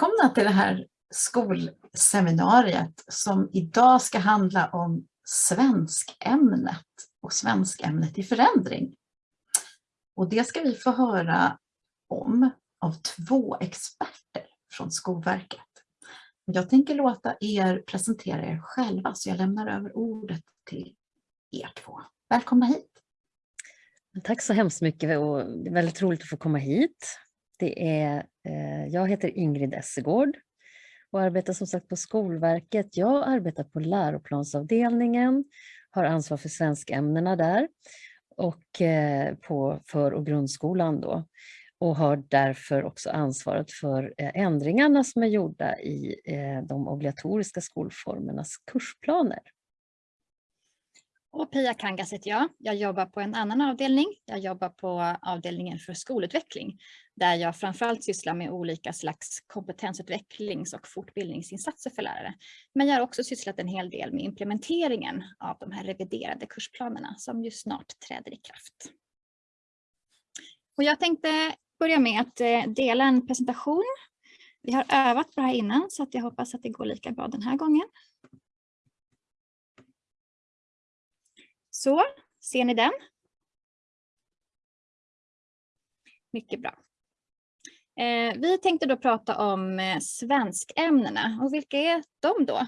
Välkomna till det här skolseminariet som idag ska handla om svenskämnet och svenskämnet i förändring. Och det ska vi få höra om av två experter från Skolverket. Jag tänker låta er presentera er själva så jag lämnar över ordet till er två. Välkomna hit! Tack så hemskt mycket och det är väldigt roligt att få komma hit. Det är, eh, jag heter Ingrid Essegård och arbetar som sagt på Skolverket. Jag arbetar på läroplansavdelningen, har ansvar för svenskämnena där och eh, på för och grundskolan då och har därför också ansvaret för eh, ändringarna som är gjorda i eh, de obligatoriska skolformernas kursplaner. Och Pia Kangas heter jag. Jag jobbar på en annan avdelning. Jag jobbar på avdelningen för skolutveckling där jag framförallt sysslar med olika slags kompetensutvecklings och fortbildningsinsatser för lärare. Men jag har också sysslat en hel del med implementeringen av de här reviderade kursplanerna som ju snart träder i kraft. Och jag tänkte börja med att eh, dela en presentation. Vi har övat på det här innan så att jag hoppas att det går lika bra den här gången. Så, ser ni den? Mycket bra. Eh, vi tänkte då prata om eh, svenskämnena och vilka är de då?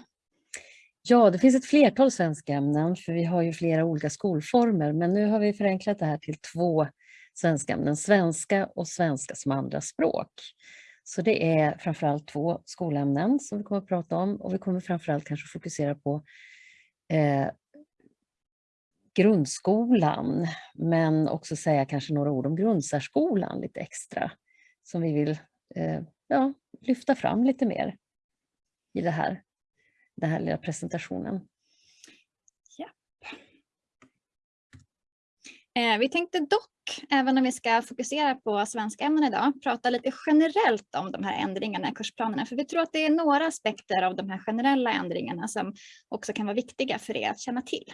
Ja, det finns ett flertal svenskämnen för vi har ju flera olika skolformer men nu har vi förenklat det här till två svenskämnen, svenska och svenska som andra språk. Så det är framförallt två skolämnen som vi kommer att prata om och vi kommer framförallt kanske fokusera på eh, grundskolan, men också säga kanske några ord om grundsärskolan lite extra, som vi vill eh, ja, lyfta fram lite mer i det här, den här lilla presentationen. Ja. Eh, vi tänkte dock, även om vi ska fokusera på svenska ämnen idag, prata lite generellt om de här ändringarna i kursplanerna. För vi tror att det är några aspekter av de här generella ändringarna som också kan vara viktiga för er att känna till.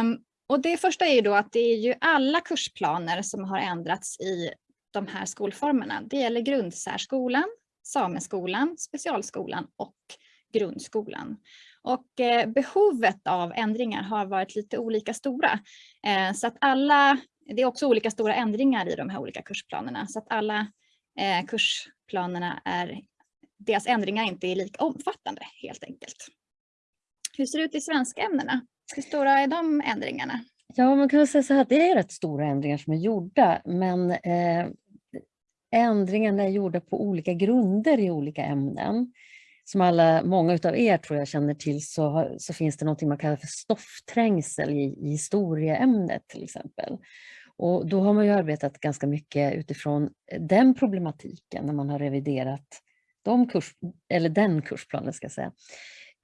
Um, och det första är ju då att det är ju alla kursplaner som har ändrats i de här skolformerna. Det gäller grundsärskolan, sameskolan, specialskolan och grundskolan. Och eh, behovet av ändringar har varit lite olika stora. Eh, så att alla, det är också olika stora ändringar i de här olika kursplanerna. Så att alla eh, kursplanerna är, deras ändringar inte är lika omfattande helt enkelt. Hur ser det ut i svenska ämnena? Hur stora är de ändringarna? Ja, man kan säga så här, det är rätt stora ändringar som är gjorda, men eh, ändringarna är gjorda på olika grunder i olika ämnen. Som alla, många av er tror jag känner till så, så finns det något man kallar för stoffträngsel i, i historieämnet till exempel. Och då har man ju arbetat ganska mycket utifrån den problematiken när man har reviderat de kurs, eller den kursplanen ska jag säga.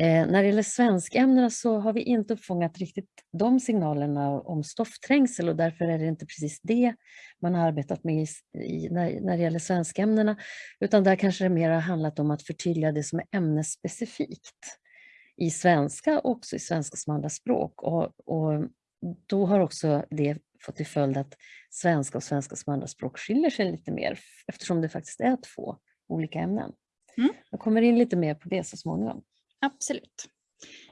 Eh, när det gäller svenskämnena så har vi inte uppfångat riktigt de signalerna om stoffträngsel och därför är det inte precis det man har arbetat med i, i, när, när det gäller svenskämnena, utan där kanske det mer har handlat om att förtydliga det som är ämnesspecifikt i svenska och också i svenska som andra språk. Och, och då har också det fått till följd att svenska och svenska som andra språk skiljer sig lite mer eftersom det faktiskt är två olika ämnen. Mm. Jag kommer in lite mer på det så småningom. Absolut.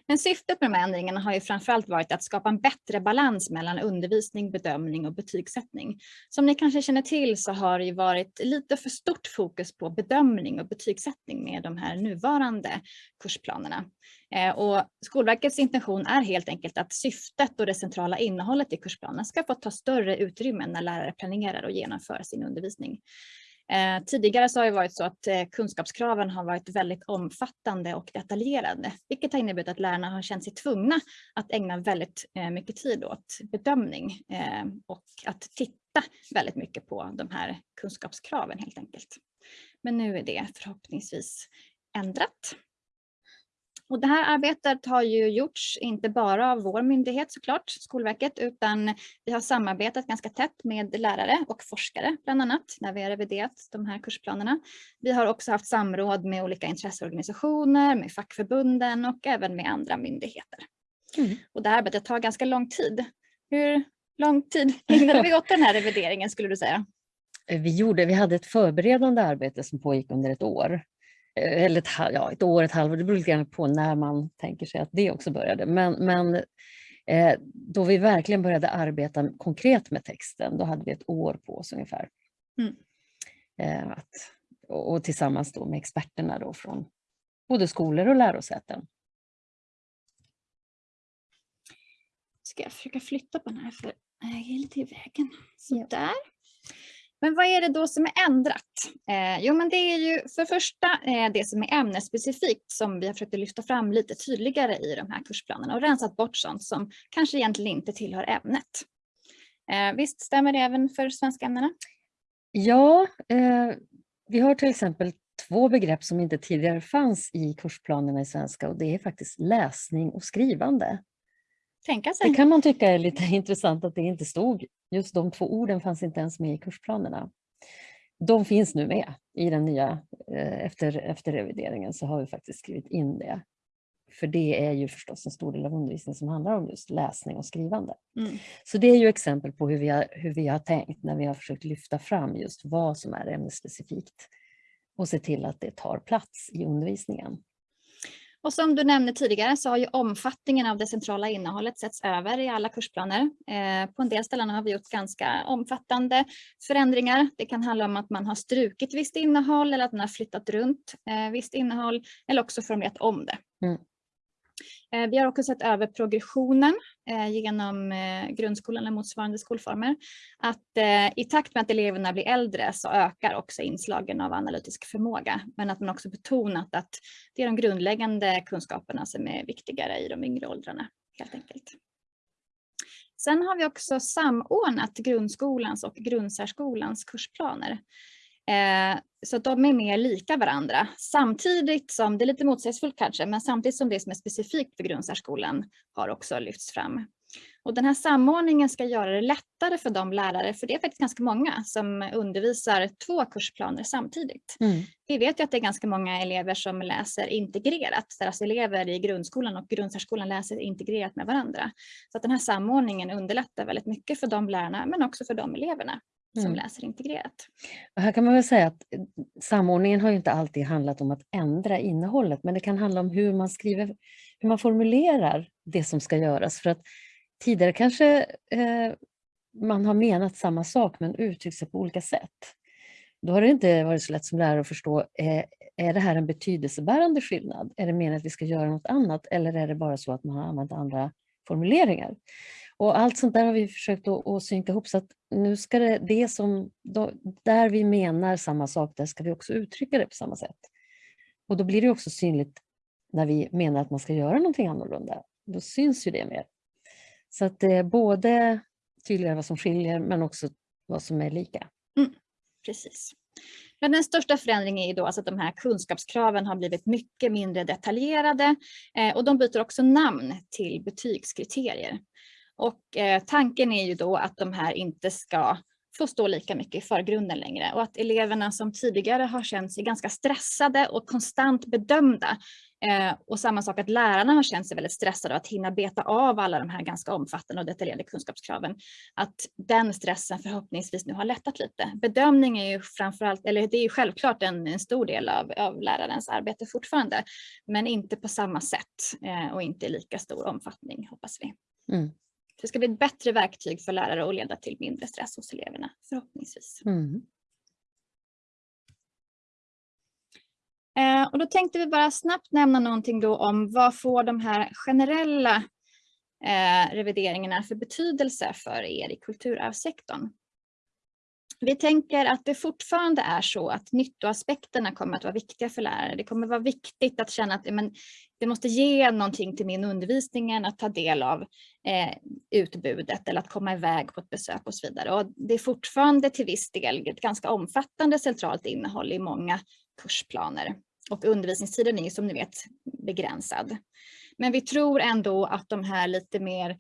Men syftet med de här ändringarna har ju framförallt varit att skapa en bättre balans mellan undervisning, bedömning och betygssättning. Som ni kanske känner till så har det ju varit lite för stort fokus på bedömning och betygssättning med de här nuvarande kursplanerna. Eh, och Skolverkets intention är helt enkelt att syftet och det centrala innehållet i kursplanen ska få ta större utrymme när lärare planerar och genomför sin undervisning. Eh, tidigare så har det varit så att eh, kunskapskraven har varit väldigt omfattande och detaljerade, vilket har inneburit att lärarna har känt sig tvungna att ägna väldigt eh, mycket tid åt bedömning eh, och att titta väldigt mycket på de här kunskapskraven helt enkelt. Men nu är det förhoppningsvis ändrat. Och det här arbetet har ju gjorts inte bara av vår myndighet såklart, Skolverket, utan vi har samarbetat ganska tätt med lärare och forskare bland annat när vi har reviderat de här kursplanerna. Vi har också haft samråd med olika intresseorganisationer, med fackförbunden och även med andra myndigheter. Mm. Och det här arbetet tar ganska lång tid. Hur lång tid ägnade vi åt den här revideringen skulle du säga? Vi, gjorde, vi hade ett förberedande arbete som pågick under ett år. Eh, eller ett, ja, ett år, ett halvår, det beror lite grann på när man tänker sig att det också började. Men, men eh, då vi verkligen började arbeta konkret med texten, då hade vi ett år på oss ungefär. Mm. Eh, att, och, och, tillsammans då med experterna då från både skolor och lärosäten. Ska jag försöka flytta på den här för jag är lite i vägen. Så där. Men vad är det då som är ändrat? Eh, jo, men det är ju för första eh, det som är ämnesspecifikt som vi har försökt lyfta fram lite tydligare i de här kursplanerna och rensat bort sånt som kanske egentligen inte tillhör ämnet. Eh, visst stämmer det även för svenska ämnena? Ja, eh, vi har till exempel två begrepp som inte tidigare fanns i kursplanerna i svenska och det är faktiskt läsning och skrivande. Tänka sig. Det kan man tycka är lite intressant att det inte stod. Just de två orden fanns inte ens med i kursplanerna. De finns nu med i den nya, eh, efter, efter revideringen så har vi faktiskt skrivit in det. För det är ju förstås en stor del av undervisningen som handlar om just läsning och skrivande. Mm. Så det är ju exempel på hur vi, har, hur vi har tänkt när vi har försökt lyfta fram just vad som är ämnesspecifikt och se till att det tar plats i undervisningen. Och som du nämnde tidigare så har ju omfattningen av det centrala innehållet setts över i alla kursplaner. Eh, på en del ställen har vi gjort ganska omfattande förändringar. Det kan handla om att man har strukit visst innehåll eller att man har flyttat runt eh, visst innehåll eller också formulerat om det. Mm. Eh, vi har också sett över progressionen eh, genom eh, grundskolan eller motsvarande skolformer. Att i takt med att eleverna blir äldre så ökar också inslagen av analytisk förmåga. Men att man också betonat att det är de grundläggande kunskaperna som är viktigare i de yngre åldrarna helt enkelt. Sen har vi också samordnat grundskolans och grundsärskolans kursplaner. Eh, så de är mer lika varandra samtidigt som, det är lite motsägelsefullt kanske, men samtidigt som det som är specifikt för grundsärskolan har också lyfts fram. Och den här samordningen ska göra det lättare för de lärare, för det är faktiskt ganska många som undervisar två kursplaner samtidigt. Mm. Vi vet ju att det är ganska många elever som läser integrerat, deras elever i grundskolan och grundsärskolan läser integrerat med varandra. Så att den här samordningen underlättar väldigt mycket för de lärarna men också för de eleverna som mm. läser integrerat. Och här kan man väl säga att eh, samordningen har inte alltid handlat om att ändra innehållet, men det kan handla om hur man skriver, hur man formulerar det som ska göras. För att tidigare kanske eh, man har menat samma sak men uttryckt sig på olika sätt. Då har det inte varit så lätt som lärare att förstå, eh, är det här en betydelsebärande skillnad? Är det meningen att vi ska göra något annat eller är det bara så att man har använt andra formuleringar? Och allt sånt där har vi försökt att, att synka ihop så att nu ska det, det som, då, där vi menar samma sak, där ska vi också uttrycka det på samma sätt. Och då blir det också synligt när vi menar att man ska göra någonting annorlunda. Då syns ju det mer. Så att det är både tydligare vad som skiljer men också vad som är lika. Mm, precis. Men den största förändringen är då alltså att de här kunskapskraven har blivit mycket mindre detaljerade eh, och de byter också namn till betygskriterier. Och eh, tanken är ju då att de här inte ska få stå lika mycket i förgrunden längre och att eleverna som tidigare har känt sig ganska stressade och konstant bedömda eh, och samma sak att lärarna har känt sig väldigt stressade att hinna beta av alla de här ganska omfattande och detaljerade kunskapskraven. Att den stressen förhoppningsvis nu har lättat lite. Bedömning är ju framförallt, eller det är ju självklart en, en stor del av, av lärarens arbete fortfarande, men inte på samma sätt eh, och inte i lika stor omfattning hoppas vi. Mm. Det ska bli ett bättre verktyg för lärare och leda till mindre stress hos eleverna förhoppningsvis. Mm. Eh, och då tänkte vi bara snabbt nämna någonting då om vad får de här generella eh, revideringarna för betydelse för er i kulturarvssektorn. Vi tänker att det fortfarande är så att nyttoaspekterna kommer att vara viktiga för lärare. Det kommer vara viktigt att känna att men, det måste ge någonting till min undervisning, att ta del av eh, utbudet eller att komma iväg på ett besök och så vidare. Och det är fortfarande till viss del ett ganska omfattande centralt innehåll i många kursplaner. Och undervisningstiden är som ni vet begränsad. Men vi tror ändå att de här lite mer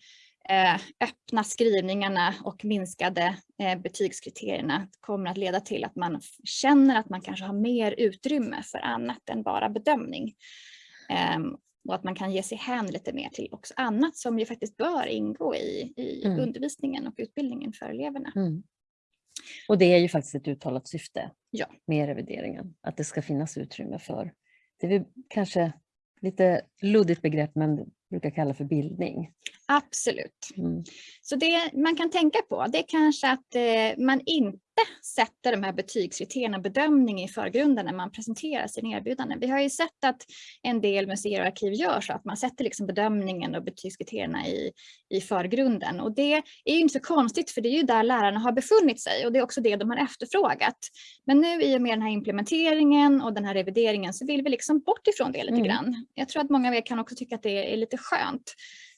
Eh, öppna skrivningarna och minskade eh, betygskriterierna kommer att leda till att man känner att man kanske har mer utrymme för annat än bara bedömning. Ehm, och att man kan ge sig hän lite mer till också annat som ju faktiskt bör ingå i, i mm. undervisningen och utbildningen för eleverna. Mm. Och det är ju faktiskt ett uttalat syfte Ja. med revideringen, att det ska finnas utrymme för det vi kanske lite luddigt begrepp men brukar kalla för bildning. Absolut. Mm. Så det man kan tänka på det är kanske att eh, man inte sätter de här betygskriterierna bedömning i förgrunden när man presenterar sina erbjudanden. Vi har ju sett att en del museer och arkiv gör så att man sätter liksom bedömningen och betygskriterierna i, i förgrunden. Och det är ju inte så konstigt för det är ju där lärarna har befunnit sig och det är också det de har efterfrågat. Men nu i och med den här implementeringen och den här revideringen så vill vi liksom bort ifrån det lite Mm. grann. Jag tror att många av er kan också tycka att det är lite skönt.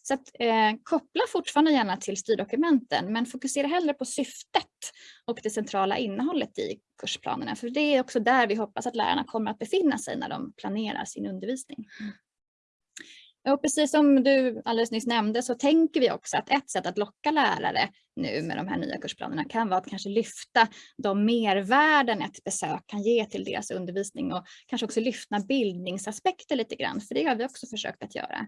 Så att, eh, koppla fortfarande gärna till styrdokumenten men fokusera hellre på syftet och det centrala innehållet i kursplanerna. För det är också där vi hoppas att lärarna kommer att befinna sig när de planerar sin undervisning. Och precis som du alldeles nyss nämnde så tänker vi också att ett sätt att locka lärare nu med de här nya kursplanerna kan vara att kanske lyfta de mervärden ett besök kan ge till deras undervisning och kanske också lyfta bildningsaspekter lite grann, för det har vi också försökt att göra.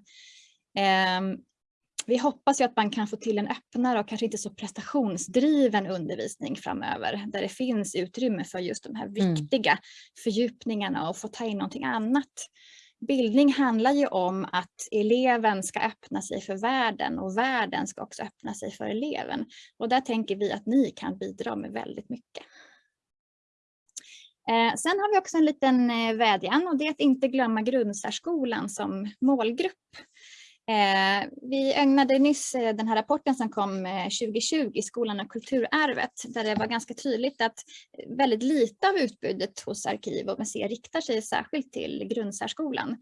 Vi hoppas ju att man kan få till en öppnare och kanske inte så prestationsdriven undervisning framöver, där det finns utrymme för just de här Mm. viktiga fördjupningarna och få ta in någonting annat. Bildning handlar ju om att eleven ska öppna sig för världen och världen ska också öppna sig för eleven. Och där tänker vi att ni kan bidra med väldigt mycket. Eh, sen har vi också en liten eh, vädjan och det är att inte glömma grundsärskolan som målgrupp. Eh, vi ägnade nyss eh, den här rapporten som kom eh, 2020, Skolan och kulturarvet, där det var ganska tydligt att väldigt lite av utbudet hos arkiv och museer riktar sig särskilt till grundsärskolan.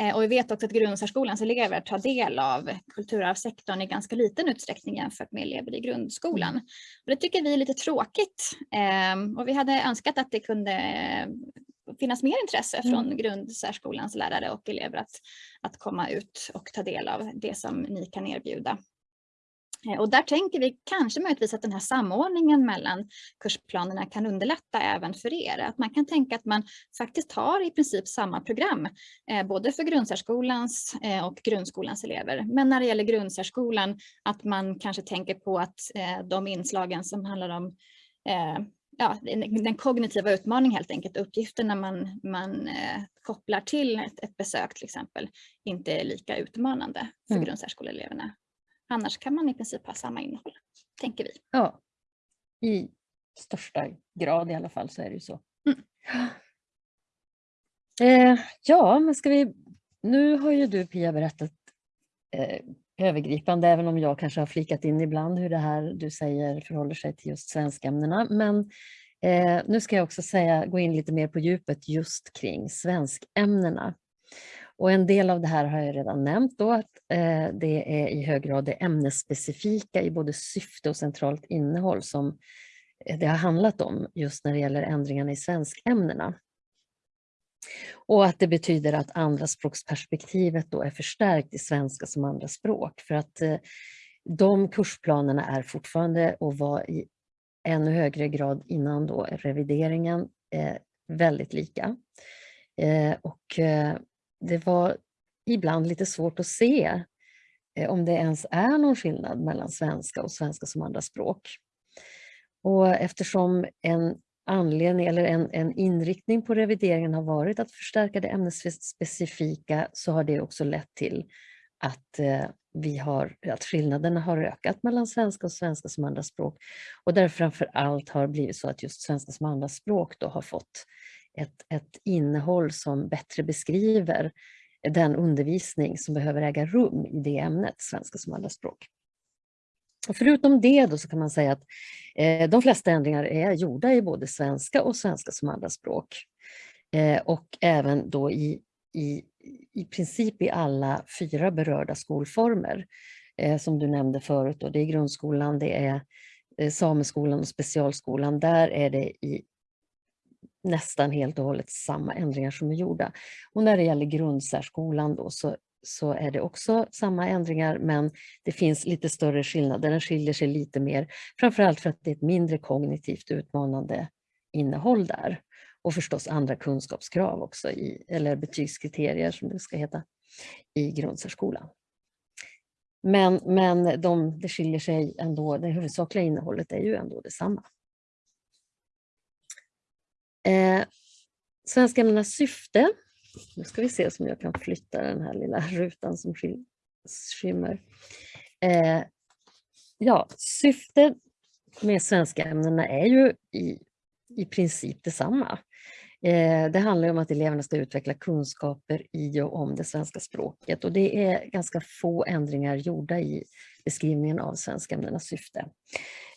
Eh, och vi vet också att grundsärskolans elever tar del av kulturarvssektorn i ganska liten utsträckning jämfört med elever i grundskolan. Och det tycker vi är lite tråkigt eh, och vi hade önskat att det kunde eh, finnas mer intresse Mm. från grundsärskolans lärare och elever att, att komma ut och ta del av det som ni kan erbjuda. Eh, Och där tänker vi kanske möjligtvis att den här samordningen mellan kursplanerna kan underlätta även för er. Att man kan tänka att man faktiskt har i princip samma program, eh, både för grundsärskolans eh, och grundskolans elever. Men när det gäller grundsärskolan att man kanske tänker på att eh, de inslagen som handlar om eh, ja, den kognitiva utmaningen helt enkelt, uppgifterna man, man eh, kopplar till ett, ett besök till exempel, inte är lika utmanande för Mm. grundsärskoleeleverna. Annars kan man i princip ha samma innehåll, tänker vi. Ja, i största grad i alla fall så är det ju så. Mm. Eh, ja, men ska vi... Nu har ju du Pia berättat eh, övergripande, även om jag kanske har flikat in ibland hur det här du säger förhåller sig till just svenskämnena. Men eh, nu ska jag också säga, gå in lite mer på djupet just kring svenskämnena. Och en del av det här har jag redan nämnt då, att eh, det är i hög grad det ämnesspecifika i både syfte och centralt innehåll som eh, det har handlat om just när det gäller ändringarna i svenskämnena. Och att det betyder att andraspråksperspektivet då är förstärkt i svenska som andraspråk för att eh, de kursplanerna är fortfarande och var i ännu högre grad innan då revideringen eh, väldigt lika. Eh, och det var ibland lite svårt att se om det ens är någon skillnad mellan svenska och svenska som andraspråk. Och eftersom en anledning eller en, en inriktning på revideringen har varit att förstärka det ämnesspecifika så har det också lett till att, eh, vi har, att skillnaderna har ökat mellan svenska och svenska som andraspråk. Och där framför allt har blivit så att just svenska som andraspråk då har fått ett, ett innehåll som bättre beskriver den undervisning som behöver äga rum i det ämnet, svenska som andraspråk. Och förutom det då så kan man säga att eh, de flesta ändringar är gjorda i både svenska och svenska som andraspråk. Eh, och även då i, i, i princip i alla fyra berörda skolformer. Eh, som du nämnde förut, då, det är grundskolan, det är eh, sameskolan och specialskolan. Där är det i nästan helt och hållet samma ändringar som är gjorda. Och när det gäller grundsärskolan då så, så är det också samma ändringar men det finns lite större skillnader. Den skiljer sig lite mer, framförallt för att det är ett mindre kognitivt utmanande innehåll där. Och förstås andra kunskapskrav också, i, eller betygskriterier som det ska heta, i grundsärskolan. Men, men de, det skiljer sig ändå, det huvudsakliga innehållet är ju ändå detsamma. Eh, svenskämnenas syfte. Nu ska vi se om jag kan flytta den här lilla rutan som skymmer. Eh, ja, syftet med svenska ämnena är ju i, i princip detsamma. Eh, det handlar om att eleverna ska utveckla kunskaper i och om det svenska språket och det är ganska få ändringar gjorda i beskrivningen av svenskämnenas syfte.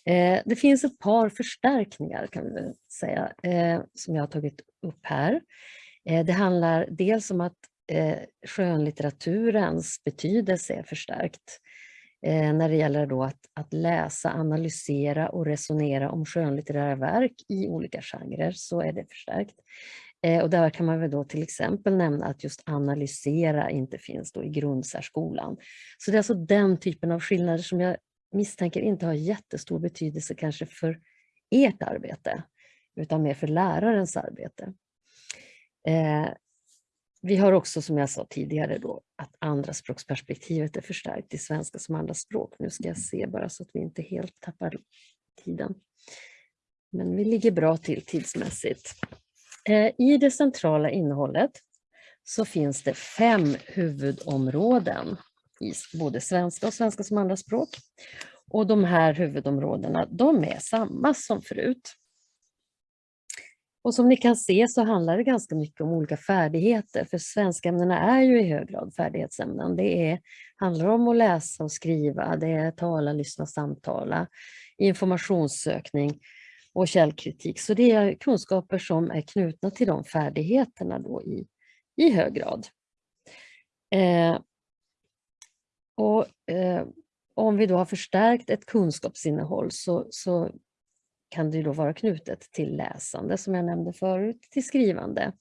Eh, det finns ett par förstärkningar kan vi säga eh, som jag har tagit upp här. Eh, det handlar dels om att eh, skönlitteraturens betydelse är förstärkt eh, när det gäller då att, att läsa, analysera och resonera om skönlitterära verk i olika genrer så är det förstärkt. Och där kan man väl då till exempel nämna att just analysera inte finns då i grundsärskolan. Så det är alltså den typen av skillnader som jag misstänker inte har jättestor betydelse kanske för ert arbete, utan mer för lärarens arbete. Eh, vi har också, som jag sa tidigare, då, att andraspråksperspektivet är förstärkt i svenska som andraspråk. Nu ska jag se bara så att vi inte helt tappar tiden. Men vi ligger bra till tidsmässigt. Eh, I det centrala innehållet så finns det fem huvudområden i både svenska och svenska som andraspråk. Och de här huvudområdena, de är samma som förut. Och som ni kan se så handlar det ganska mycket om olika färdigheter, för svenskämnena är ju i hög grad färdighetsämnen. Det är, handlar om att läsa och skriva, det är tala, lyssna, samtala, informationssökning och källkritik. Så det är kunskaper som är knutna till de färdigheterna då i, i hög grad. Eh, och eh, om vi då har förstärkt ett kunskapsinnehåll så, så kan det då vara knutet till läsande som jag nämnde förut, till skrivande.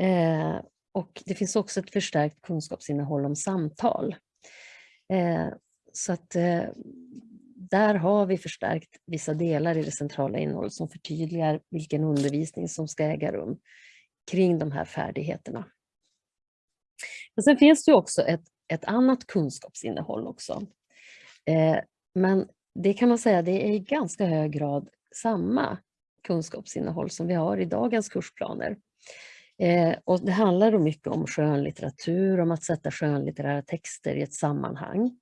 Eh, och det finns också ett förstärkt kunskapsinnehåll om samtal. Eh, så att eh, där har vi förstärkt vissa delar i det centrala innehållet som förtydligar vilken undervisning som ska äga rum kring de här färdigheterna. Men sen finns det också ett, ett annat kunskapsinnehåll också. Eh, men det kan man säga, det är i ganska hög grad samma kunskapsinnehåll som vi har i dagens kursplaner. Eh, och det handlar då mycket om skönlitteratur, om att sätta skönlitterära texter i ett sammanhang.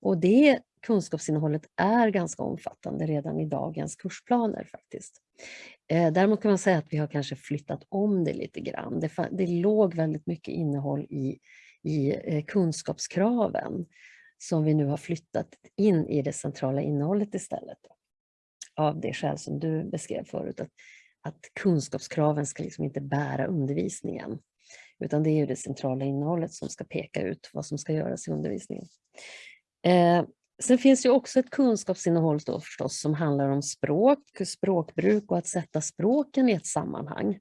Och det kunskapsinnehållet är ganska omfattande redan i dagens kursplaner faktiskt. Eh, däremot kan man säga att vi har kanske flyttat om det lite grann. Det, det låg väldigt mycket innehåll i, i eh, kunskapskraven som vi nu har flyttat in i det centrala innehållet istället. Av det skäl som du beskrev förut, att, att kunskapskraven ska liksom inte bära undervisningen. Utan det är ju det centrala innehållet som ska peka ut vad som ska göras i undervisningen. Eh, sen finns det också ett kunskapsinnehåll då förstås som handlar om språk, språkbruk och att sätta språken i ett sammanhang.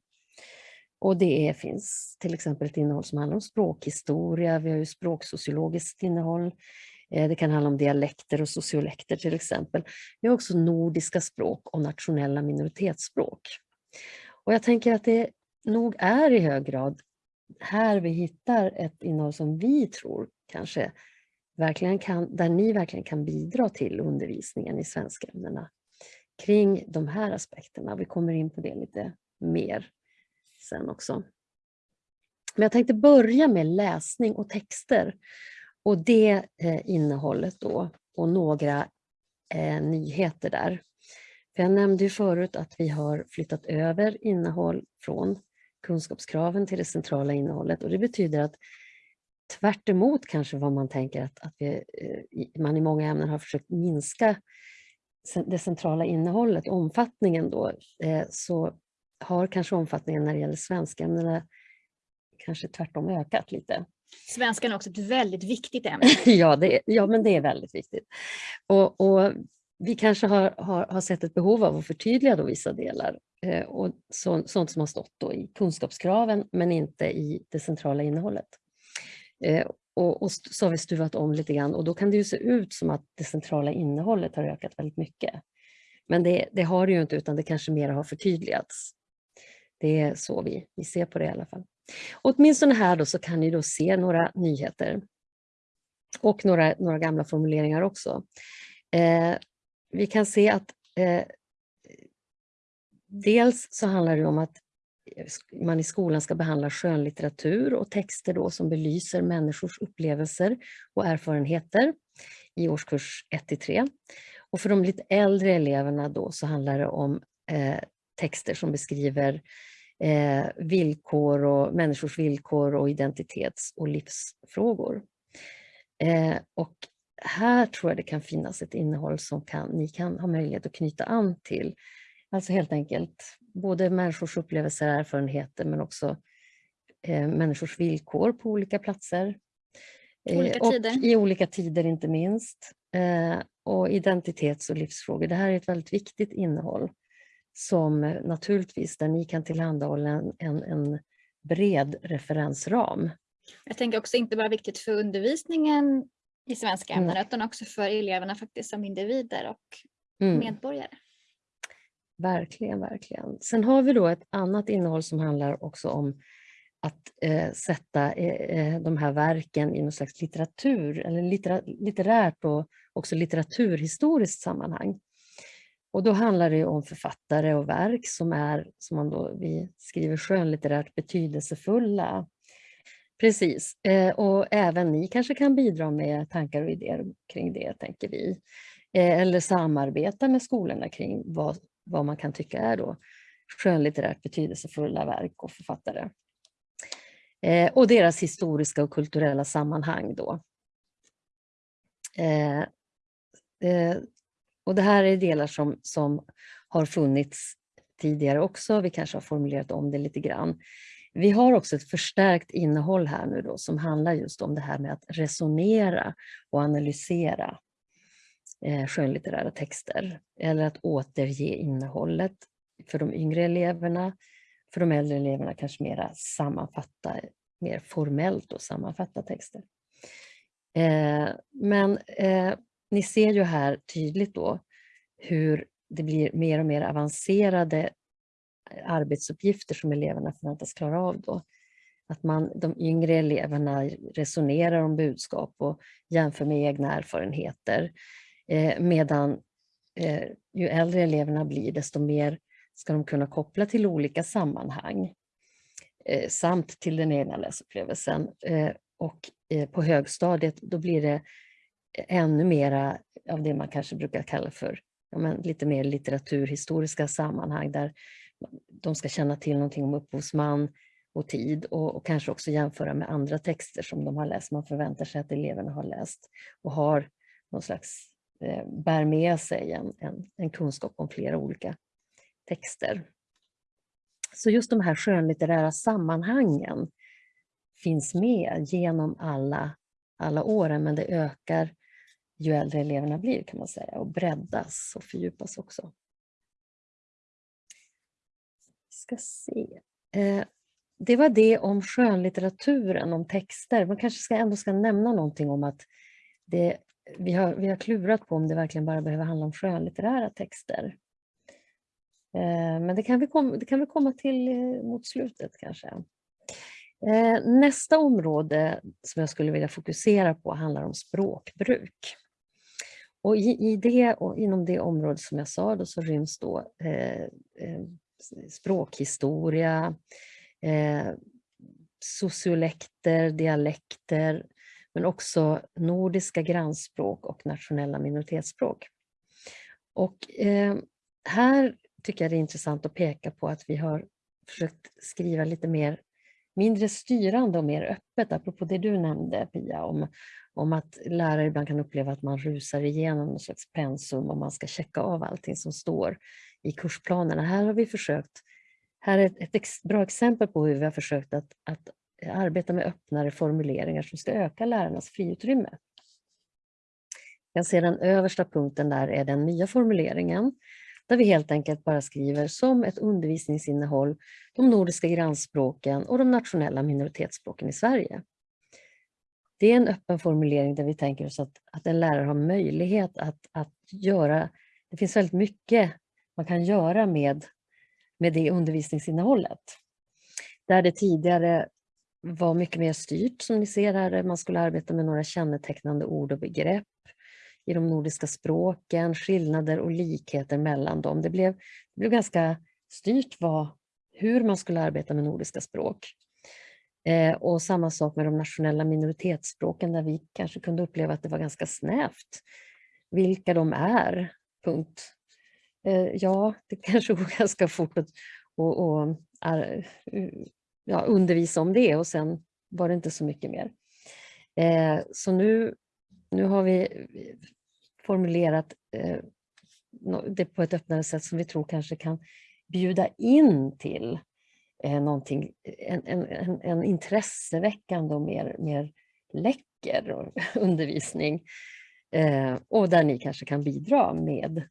Och det är, finns till exempel ett innehåll som handlar om språkhistoria, vi har ju språksociologiskt innehåll, Eh, det kan handla om dialekter och sociolekter till exempel. Vi har också nordiska språk och nationella minoritetsspråk. Och jag tänker att det nog är i hög grad här vi hittar ett innehåll som vi tror kanske verkligen kan, där ni verkligen kan bidra till undervisningen i svenskämnena kring de här aspekterna. Vi kommer in på det lite mer sen också. Men jag tänkte börja med läsning och texter och det eh, innehållet då och några eh, nyheter där. För jag nämnde ju förut att vi har flyttat över innehåll från kunskapskraven till det centrala innehållet och det betyder att tvärt kanske vad man tänker att, att vi, eh, man i många ämnen har försökt minska det centrala innehållet, omfattningen då, så har kanske omfattningen när det gäller svenskämnena kanske tvärtom ökat lite. Svenskan är också ett väldigt viktigt ämne. ja, det, ja, men det är väldigt viktigt. Och, och vi kanske har, har, har, sett ett behov av att förtydliga då vissa delar. Eh, och så, sånt som har stått då i kunskapskraven men inte i det centrala innehållet. Eh, och, och, så har vi stuvat om lite grann och då kan det ju se ut som att det centrala innehållet har ökat väldigt mycket. Men det, det har det ju inte utan det kanske mer har förtydligats. Det är så vi, vi ser på det i alla fall åtminstone här då så kan ni då se några nyheter. Och några, några gamla formuleringar också. Eh, vi kan se att eh, dels så handlar det om att man i skolan ska behandla skönlitteratur och texter då som belyser människors upplevelser och erfarenheter i årskurs 1-3. Och för de lite äldre eleverna då så handlar det om eh, texter som beskriver eh, villkor och människors villkor och identitets och livsfrågor. Eh, och här tror jag det kan finnas ett innehåll som kan, ni kan ha möjlighet att knyta an till. Alltså helt enkelt både människors upplevelser och erfarenheter men också eh, människors villkor på olika platser. Olika och. I olika tider inte minst. Eh, och identitets och livsfrågor. Det här är ett väldigt viktigt innehåll som naturligtvis där ni kan tillhandahålla en, en, en bred referensram. Jag tänker också inte bara viktigt för undervisningen i svenska ämnen Mm. utan också för eleverna faktiskt som individer och Mm. medborgare. Verkligen, verkligen. Sen har vi då ett annat innehåll som handlar också om att eh, sätta eh, eh, de här verken i någon slags litteratur, eller littera, litterärt och också litteraturhistoriskt sammanhang. Och då handlar det om författare och verk som är, som man då, vi skriver skönlitterärt betydelsefulla. Precis, eh, och även ni kanske kan bidra med tankar och idéer kring det, tänker vi. Eh, eller samarbeta med skolorna kring vad, vad man kan tycka är då skönlitterärt betydelsefulla verk och författare. Eh, och deras historiska och kulturella sammanhang då. Eh, eh, och det här är delar som, som har funnits tidigare också. Vi kanske har formulerat om det lite grann. Vi har också ett förstärkt innehåll här nu då som handlar just om det här med att resonera och analysera eh, skönlitterära texter eller att återge innehållet för de yngre eleverna. För de äldre eleverna kanske mera sammanfatta, mer formellt och sammanfatta texter. Eh, men eh, ni ser ju här tydligt då hur det blir mer och mer avancerade eh, arbetsuppgifter som eleverna förväntas klara av då. Att man, de yngre eleverna resonerar om budskap och jämför med egna erfarenheter. Eh, medan eh, ju äldre eleverna blir desto mer ska de kunna koppla till olika sammanhang eh, samt till den egna läsupplevelsen. Eh, och eh, på högstadiet då blir det ännu mera av det man kanske brukar kalla för ja, men lite mer litteraturhistoriska sammanhang där de ska känna till någonting om upphovsman och tid och, och kanske också jämföra med andra texter som de har läst. Man förväntar sig att eleverna har läst och har någon slags, eh, bär med sig en, en, en kunskap om flera olika texter. Så just de här skönlitterära sammanhangen finns med genom alla, alla åren, men det ökar ju äldre eleverna blir kan man säga och breddas och fördjupas också. Vi ska se. Eh, det var det om skönlitteraturen, om texter. Man kanske ska ändå ska nämna någonting om att det, vi, har, vi har klurat på om det verkligen bara behöver handla om skönlitterära texter. Eh, men det kan vi, kom, det kan vi komma till eh, mot slutet kanske. Nästa område som jag skulle vilja fokusera på handlar om språkbruk. Och i, i det, och inom det området som jag sa då, så ryms då eh, eh, språkhistoria, eh, sociolekter, dialekter, men också nordiska grannspråk och nationella minoritetsspråk. Och eh, här tycker jag det är intressant att peka på att vi har försökt skriva lite mer mindre styrande och mer öppet, apropå det du nämnde Pia, om, om att lärare ibland kan uppleva att man rusar igenom någon slags pensum och man ska checka av allting som står i kursplanerna. Här har vi försökt, här är ett, ett ex, bra exempel på hur vi har försökt att, att arbeta med öppnare formuleringar som ska öka lärarnas friutrymme. Jag ser den översta punkten där är den nya formuleringen där vi helt enkelt bara skriver som ett undervisningsinnehåll de nordiska grannspråken och de nationella minoritetsspråken i Sverige. Det är en öppen formulering där vi tänker oss att, att en lärare har möjlighet att, att göra, det finns väldigt mycket man kan göra med, med det undervisningsinnehållet. Där det tidigare var mycket mer styrt som ni ser här, man skulle arbeta med några kännetecknande ord och begrepp i de nordiska språken, skillnader och likheter mellan dem. Det blev, det blev ganska styrt vad, hur man skulle arbeta med nordiska språk. Eh, och samma sak med de nationella minoritetsspråken där vi kanske kunde uppleva att det var ganska snävt vilka de är, punkt. Eh, ja, det kanske går ganska fort att och, och, ja, undervisa om det och sen var det inte så mycket mer. Eh, så nu, nu har vi formulerat eh, det på ett öppnare sätt som vi tror kanske kan bjuda in till Eh, någonting, en, en, en intresseväckande och mer, mer läcker undervisning. Eh, och där ni kanske kan bidra med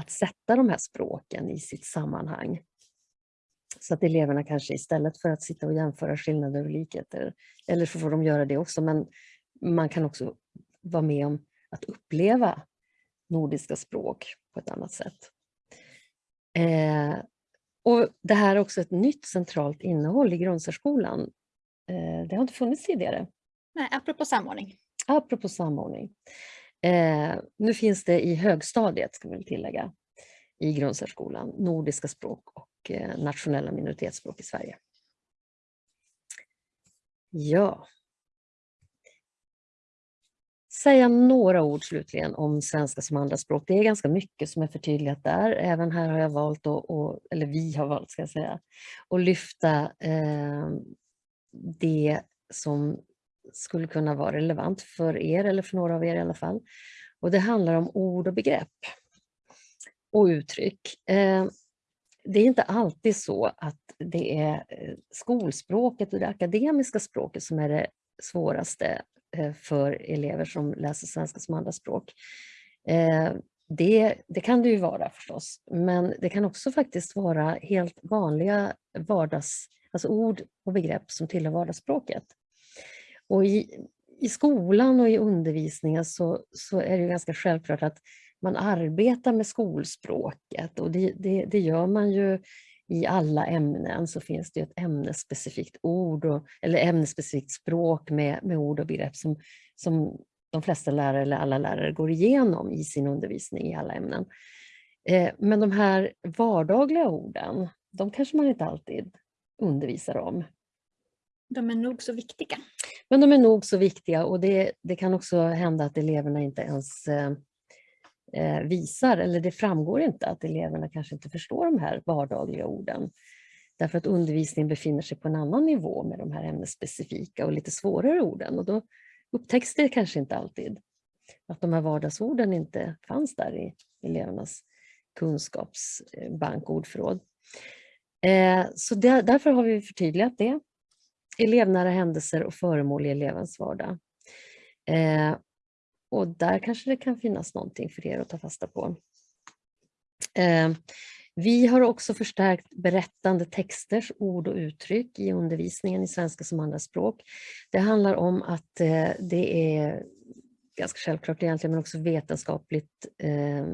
att sätta de här språken i sitt sammanhang. Så att eleverna kanske istället för att sitta och jämföra skillnader och likheter, eller så får de göra det också, men man kan också vara med om att uppleva nordiska språk på ett annat sätt. Eh, och Det här är också ett nytt centralt innehåll i grundsärskolan. Eh, det har inte funnits tidigare. Nej, apropå samordning. Apropå samordning. Eh, nu finns det i högstadiet, ska vi tillägga, i grundsärskolan, nordiska språk och eh, nationella minoritetsspråk i Sverige. Ja. Säga några ord slutligen om svenska som andraspråk. Det är ganska mycket som är förtydligat där. Även här har jag valt, och, eller vi har valt ska jag säga, att lyfta eh, det som skulle kunna vara relevant för er eller för några av er i alla fall. Och det handlar om ord och begrepp och uttryck. Eh, det är inte alltid så att det är eh, skolspråket och det akademiska språket som är det svåraste Eh, för elever som läser svenska som andraspråk. Eh, det, det kan det ju vara förstås, men det kan också faktiskt vara helt vanliga vardags, alltså ord och begrepp som tillhör vardagsspråket. Och i, i skolan och i undervisningen så, så är det ganska självklart att man arbetar med skolspråket och det, det, det, gör man ju i alla ämnen så finns det ett ämnesspecifikt ord och, eller ämnesspecifikt språk med, med ord och begrepp som, som de flesta lärare eller alla lärare går igenom i sin undervisning i alla ämnen. Eh, men de här vardagliga orden, de kanske man inte alltid undervisar om. De är nog så viktiga. Men de är nog så viktiga och det, det kan också hända att eleverna inte ens eh, Eh, visar, eller det framgår inte att eleverna kanske inte förstår de här vardagliga orden. Därför att undervisningen befinner sig på en annan nivå med de här ämnesspecifika och lite svårare orden. Och då upptäcks det kanske inte alltid att de här vardagsorden inte fanns där i elevernas kunskapsbank, ordförråd. Eh, så därför har vi förtydligat det elevnära händelser och föremål i elevens vardag. Eh, och där kanske det kan finnas någonting för er att ta fasta på. Eh, vi har också förstärkt berättande texters ord och uttryck i undervisningen i svenska som andraspråk. Det handlar om att eh, det är ganska självklart egentligen, men också vetenskapligt eh,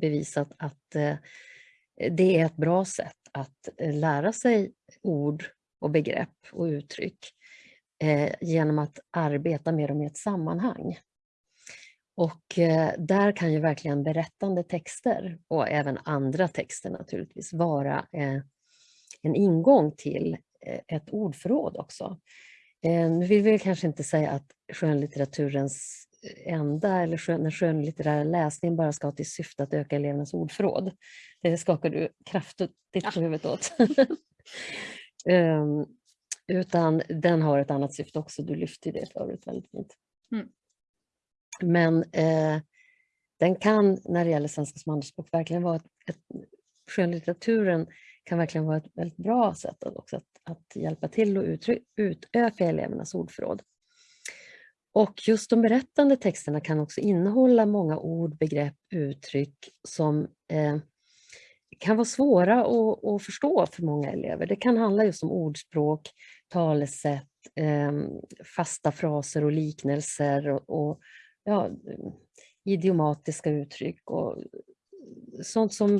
bevisat att det är ett bra sätt att lära sig ord och begrepp och uttryck genom att arbeta med dem i ett sammanhang. Och eh, där kan ju verkligen berättande texter och även andra texter naturligtvis vara eh, en ingång till eh, ett ordförråd också. Nu vill vi kanske inte säga att skönlitteraturens enda eller skön, den skönlitterära läsningen bara ska ha till syfte att öka elevernas ordförråd. Det skakar du kraftigt på huvudet åt. Um, utan den har ett annat syfte också, du lyfte det förut väldigt fint. Mm. Men eh, den kan, när det gäller svenska som andraspråk, verkligen vara ett, ett skönlitteraturen kan verkligen vara ett väldigt bra sätt att, också att, att hjälpa till att utöka elevernas ordförråd. Och just de berättande texterna kan också innehålla många ord, begrepp, uttryck som eh, kan vara svåra att, att, förstå för många elever. Det kan handla just om ordspråk, talesätt, eh, fasta fraser och liknelser och, och ja, idiomatiska uttryck och sånt som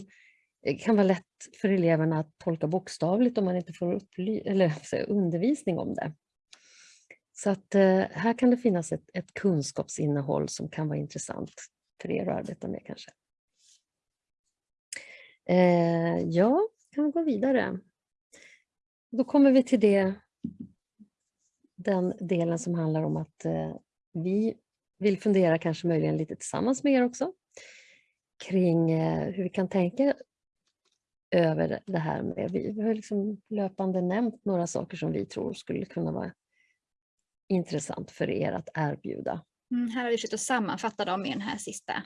eh, kan vara lätt för eleverna att tolka bokstavligt om man inte får eller, undervisning om det. Så att eh, här kan det finnas ett, ett kunskapsinnehåll som kan vara intressant för er att arbeta med kanske. Eh, ja, kan vi gå vidare. Då kommer vi till det, den delen som handlar om att eh, vi vill fundera kanske möjligen lite tillsammans med er också kring eh, hur vi kan tänka över det här med, vi har liksom löpande nämnt några saker som vi tror skulle kunna vara intressant för er att erbjuda. Mm, här har vi försökt att sammanfatta dem i den här sista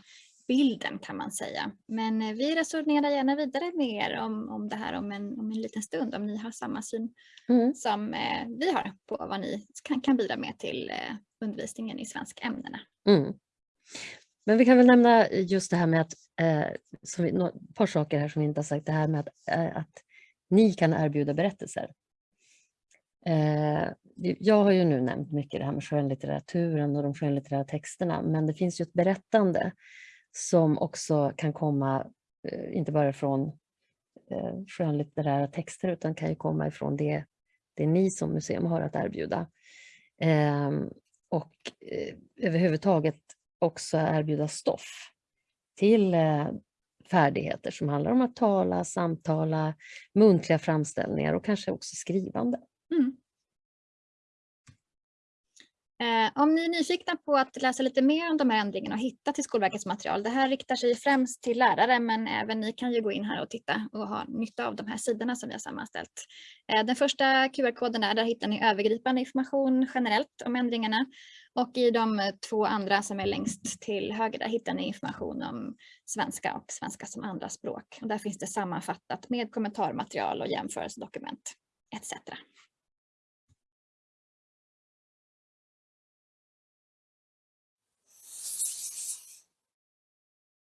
bilden kan man säga. Men eh, vi resonerar gärna vidare med er om, om det här om en, om en liten stund om ni har samma syn mm. som eh, vi har på vad ni kan, kan bidra med till eh, undervisningen i svenskämnena. Mm. Men vi kan väl nämna just det här med att, eh, som vi, ett par saker här som vi inte har sagt, det här med att, eh, att ni kan erbjuda berättelser. Eh, jag har ju nu nämnt mycket det här med skönlitteraturen och de skönlitterära texterna, men det finns ju ett berättande som också kan komma, eh, inte bara från eh, skönlitterära texter, utan kan ju komma ifrån det, det ni som museum har att erbjuda. Ehm, och eh, överhuvudtaget också erbjuda stoff till eh, färdigheter som handlar om att tala, samtala, muntliga framställningar och kanske också skrivande. Mm. Eh, om ni är nyfikna på att läsa lite mer om de här ändringarna och hitta till Skolverkets material, det här riktar sig främst till lärare men även ni kan ju gå in här och titta och ha nytta av de här sidorna som vi har sammanställt. Eh, den första QR-koden där, där hittar ni övergripande information generellt om ändringarna och i de två andra som är längst till höger där hittar ni information om svenska och svenska som andra språk. Och där finns det sammanfattat med kommentarmaterial och jämförelsedokument etc.